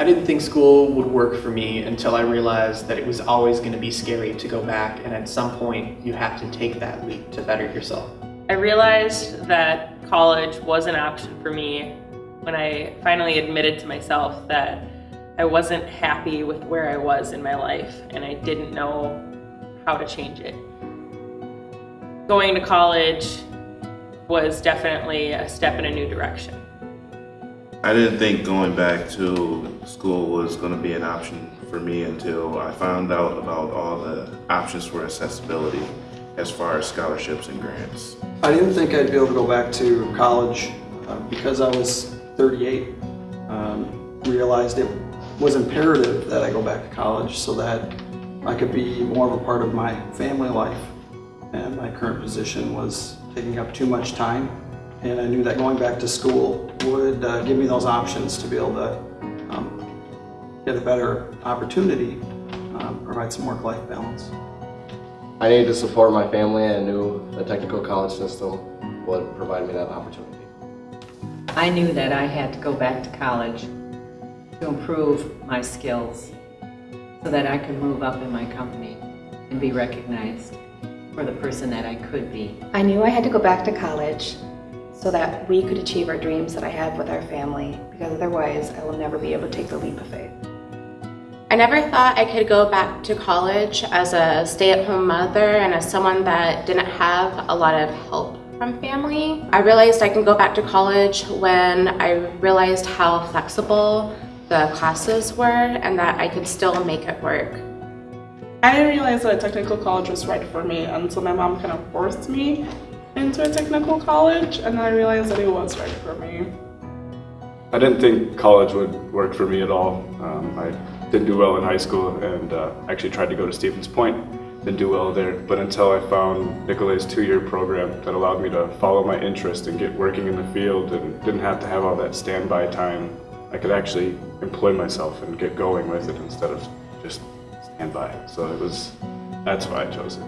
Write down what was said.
I didn't think school would work for me until I realized that it was always going to be scary to go back, and at some point, you have to take that leap to better yourself. I realized that college was an option for me when I finally admitted to myself that I wasn't happy with where I was in my life and I didn't know how to change it. Going to college was definitely a step in a new direction. I didn't think going back to school was going to be an option for me until I found out about all the options for accessibility as far as scholarships and grants. I didn't think I'd be able to go back to college uh, because I was 38. Um, realized it was imperative that I go back to college so that I could be more of a part of my family life. And my current position was taking up too much time. And I knew that going back to school would uh, give me those options to be able to um, get a better opportunity, um, provide some work-life balance. I needed to support my family and I knew the technical college system would provide me that opportunity. I knew that I had to go back to college to improve my skills so that I could move up in my company and be recognized for the person that I could be. I knew I had to go back to college so that we could achieve our dreams that I have with our family because otherwise I will never be able to take the leap of faith. I never thought I could go back to college as a stay-at-home mother and as someone that didn't have a lot of help from family. I realized I can go back to college when I realized how flexible the classes were and that I could still make it work. I didn't realize that a technical college was right for me until my mom kind of forced me into a technical college and I realized that it was right for me. I didn't think college would work for me at all. Um, I didn't do well in high school and uh, actually tried to go to Stevens Point. Didn't do well there, but until I found Nicolet's two-year program that allowed me to follow my interest and get working in the field and didn't have to have all that standby time. I could actually employ myself and get going with it instead of just stand by. So it was, that's why I chose it.